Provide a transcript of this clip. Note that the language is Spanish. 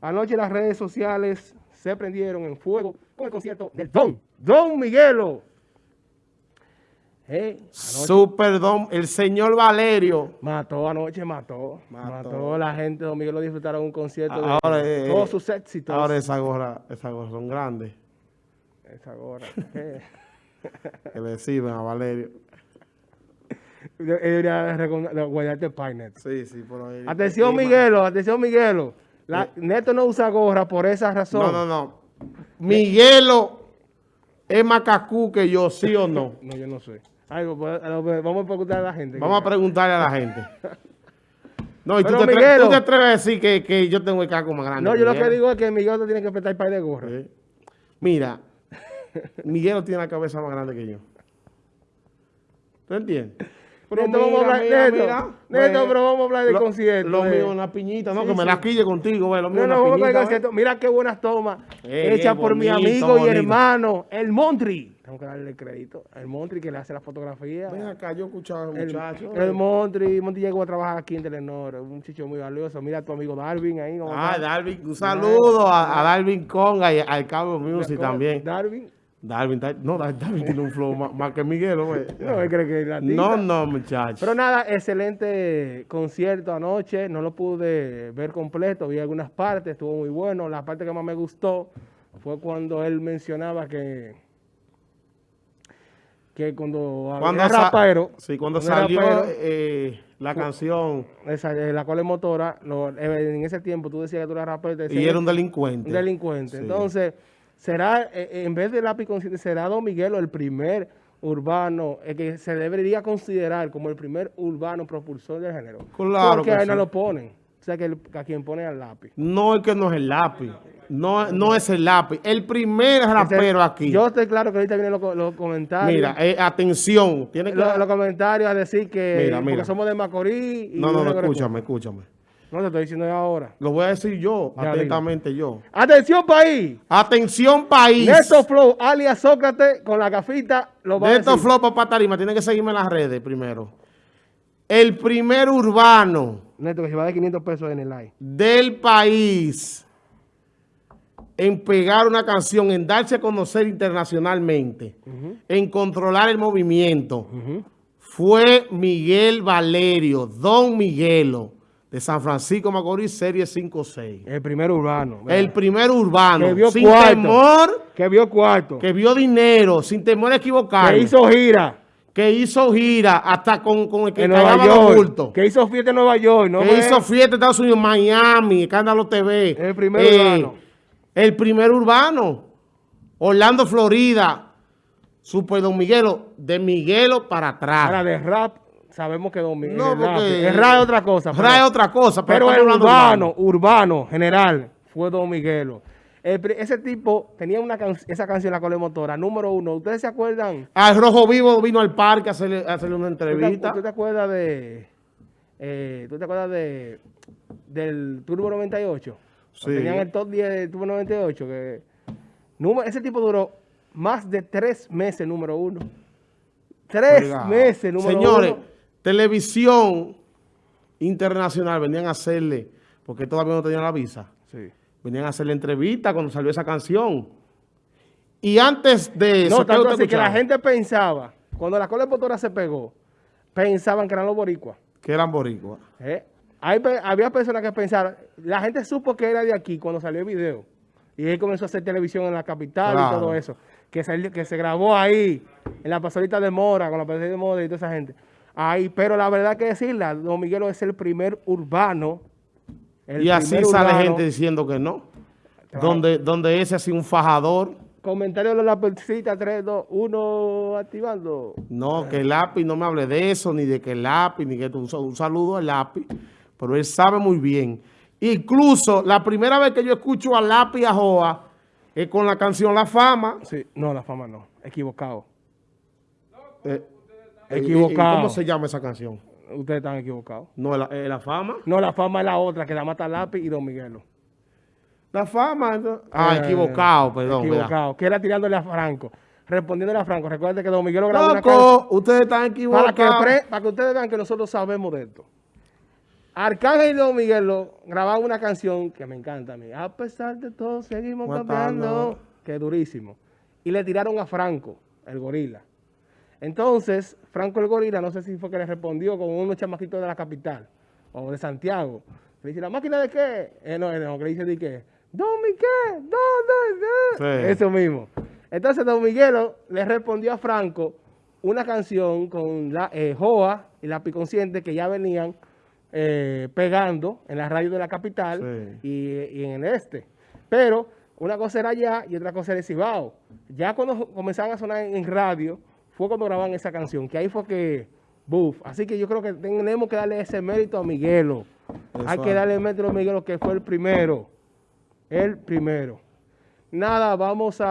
Anoche las redes sociales se prendieron en fuego con el concierto del Don, Don Miguelo. Eh, Super Don, el señor Valerio. Mató anoche, mató, mató. La gente Don Miguelo disfrutaron un concierto ahora, de eh, todos sus éxitos. Ahora esa gorra, esa gorra son grandes. Esa gorra. que le sirven a Valerio. Debería guardarte Painet. Sí, sí, por ahí. Atención, Miguelo, atención, Miguelo. La, Neto no usa gorra por esa razón. No, no, no. Miguelo es macacú que yo, ¿sí o no? No, yo no sé. Pues, vamos a preguntarle a la gente. Vamos a preguntarle a la gente. No, y tú, te Miguelo, te atreves a decir que, que, yo tengo el caco más grande. No, yo lo que digo es que Miguel tiene que prestar el par de gorra. Mira, Miguel tiene la cabeza más grande que yo. ¿Tú entiendes? Pero Neto, vamos a hablar, Neto, Neto, pero vamos a hablar de concierto. Lo mío, una piñita, no, que me la quille contigo, ve, lo mío, no, no, vamos a concierto. Mira qué buenas tomas eh, hechas por mi amigo y hermano, el Montri. Tengo que darle crédito. El Montri que le hace la fotografía. Ven acá, yo escuchaba a un muchacho. El, Montri, Montri llegó a trabajar aquí en Telenor, un chicho muy valioso. Mira a tu amigo Darwin ahí. Ah, Darwin, un saludo a, Darwin Conga y al Cabo Music también. Darwin. Darwin, no, Darwin tiene un flow más, que Miguel, güey. No, cree que No, no, muchachos. Pero nada, excelente concierto anoche. No lo pude ver completo, vi algunas partes, estuvo muy bueno. La parte que más me gustó fue cuando él mencionaba que que cuando, cuando era rapero... Sí, cuando salió eh, la canción... Esa, eh, la cual es motora, eh, en ese tiempo tú decías que tú eras rapero... y era un delincuente. Un delincuente. Entonces será, eh, eh, en vez de lápiz consciente, será Don Miguelo el primer urbano, el que se debería considerar como el primer urbano propulsor del género. Claro Porque ahí no lo ponen. O sea, que a quien pone al lápiz. No es que no es el lápiz. No, no es el lápiz. El primer rapero aquí. Yo estoy claro que ahorita vienen los, comentarios. Mira, eh, atención. Tiene que... los, comentarios a decir que porque somos de Macorís. no, no, no, escúchame, escúchame. No te estoy diciendo ahora. Lo voy a decir yo, atentamente yo. ¡Atención, país! ¡Atención, país! Neto Flow, alias Sócrates, con la gafita, lo va Neto Flow, papá Tarima, tiene que seguirme en las redes primero. El primer urbano. Neto, que se va de 500 pesos en el like. Del país en pegar una canción, en darse a conocer internacionalmente, en controlar el movimiento, fue Miguel Valerio, Don Miguelo de San Francisco Macorís, serie 5-6. El primer urbano. El primer urbano. Que vio sin cuarto, temor. Que vio cuarto. Que vio dinero, sin temor a equivocar. Que hizo gira. Que hizo gira hasta con, con el que cagaba los bultos. Que hizo fiesta en Nueva York. ¿no? Que hizo fiesta en Estados Unidos, Miami, Escándalo TV. El primer eh, urbano. El primer urbano. Orlando, Florida. Super Don Miguelo. De Miguelo para atrás. Para de rap sabemos que Don Miguel no, porque, es otra cosa. Pero, otra cosa. Pero, el urbano, urbano, general, fue Don Miguelo. ese tipo tenía una esa canción, La Colemotora, número uno. ¿Ustedes se acuerdan? Al Rojo Vivo vino al parque a hacerle, hacerle una entrevista. ¿Tú te, acuerdas de... Eh, ¿Tú te acuerdas de del Turbo 98? Sí. Tenían el top 10 del Turbo 98. Que, ese tipo duró más de tres meses número uno. Tres meses número uno. Señores, televisión internacional venían a hacerle, porque todavía no tenían la visa, venían a hacerle entrevista cuando salió esa canción. Y antes de eso... No, tanto así que la gente pensaba, cuando la cola de se pegó, pensaban que eran los boricuas. Que eran boricuas. ¿Eh? había personas que pensaban, la gente supo que era de aquí cuando salió el video. Y él comenzó a hacer televisión en la capital y todo eso. Que se, que se grabó ahí, en la pasorita de Mora, con la pasorita de Mora y toda esa gente. Ay, pero la verdad que decirla, Don Miguelo es el primer urbano. y así sale gente diciendo que no. Donde, donde ese ha sido un fajador. Comentario de la persita 3, 2, 1, activando. No, que el lápiz, no me hable de eso, ni de que el lápiz, ni que un, un saludo al lápiz. Pero él sabe muy bien. Incluso, la primera vez que yo escucho a lápiz a Joa, es con la canción La Fama. Sí, no, La Fama no, equivocado. Eh, Equivocado. ¿Cómo se llama esa canción? Ustedes están equivocados. ¿No es la, fama? No, la fama es la otra, que la mata Lápiz y Don Miguelo. La fama. Ah, eh, equivocado, perdón. Equivocado. Que era tirándole a Franco. Respondiéndole a Franco. Recuerden que Don Miguelo grabó una canción. ustedes están equivocados. Para que, para que ustedes vean que nosotros sabemos de esto. Arcángel y Don Miguelo grababan una canción que me encanta a mí. A pesar de todo, seguimos cambiando. Que es durísimo. Y le tiraron a Franco, el gorila. Entonces, Franco el gorila, no sé si fue que le respondió con unos chamaquitos de la capital o de Santiago. Le dice, ¿la máquina de qué? Eh, no, no, que le dice de qué. Don Miguel, Don, Eso mismo. Entonces, Don Miguelo le respondió a Franco una canción con la eh, Joa y la Piconsciente que ya venían eh, pegando en la radio de la capital y, en el este. Pero una cosa era allá y otra cosa era Cibao. Ya cuando comenzaban a sonar en radio, fue cuando grababan esa canción, que ahí fue que, buf. Así que yo creo que tenemos que darle ese mérito a Miguelo. Hay que darle el mérito a Miguelo, que fue el primero. El primero. Nada, vamos a...